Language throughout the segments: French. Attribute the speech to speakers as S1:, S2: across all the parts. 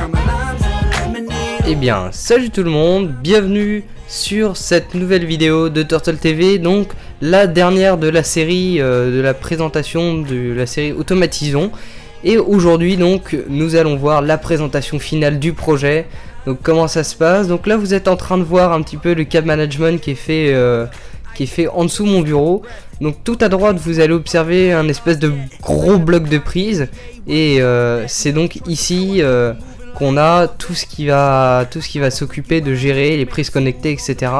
S1: lemonade.
S2: Eh bien, salut tout le monde, bienvenue sur cette nouvelle vidéo de Turtle TV, donc la dernière de la série, euh, de la présentation de la série Automatisons. Et aujourd'hui donc, nous allons voir la présentation finale du projet, donc comment ça se passe? Donc là vous êtes en train de voir un petit peu le cap management qui est fait... euh, qui est fait en dessous de mon bureau. Donc tout à droite, vous allez observer un espèce de gros bloc de prise. Et euh, c'est donc ici euh, qu'on a tout ce qui va, tout ce qui va s'occuper de gérer les prises connectées, etc.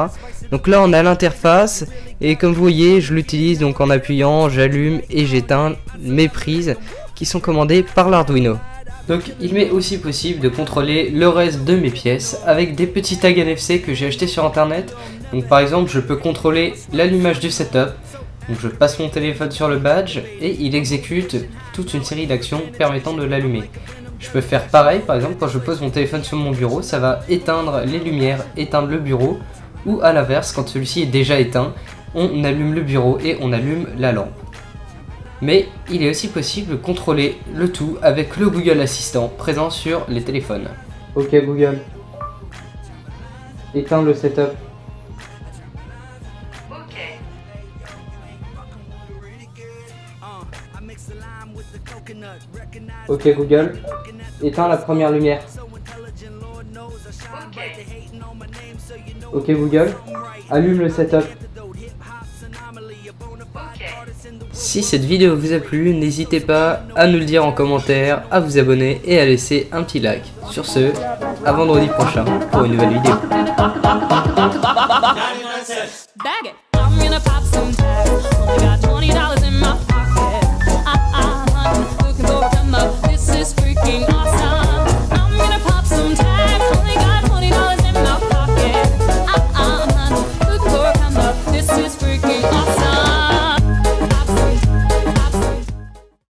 S2: Donc là, on a l'interface. Et comme vous voyez, je l'utilise donc en appuyant, j'allume et j'éteins mes prises qui sont commandées par l'Arduino. Donc il m'est aussi possible de contrôler le reste de mes pièces avec des petits tags NFC que j'ai acheté sur internet. Donc par exemple je peux contrôler l'allumage du setup. Je passe mon téléphone sur le badge et il exécute toute une série d'actions permettant de l'allumer. Je peux faire pareil par exemple quand je pose mon téléphone sur mon bureau, ça va éteindre les lumières, éteindre le bureau. Ou à l'inverse quand celui-ci est déjà éteint, on allume le bureau et on allume la lampe. Mais il est aussi possible de contrôler le tout avec le Google Assistant présent sur les téléphones. Ok Google. Éteins le setup. Ok Google. Éteins la première lumière. Ok Google. Allume le setup. Si cette vidéo vous a plu, n'hésitez pas à nous le dire en commentaire, à vous abonner et à laisser un petit like. Sur ce, à vendredi prochain pour une nouvelle vidéo.
S3: Awesome.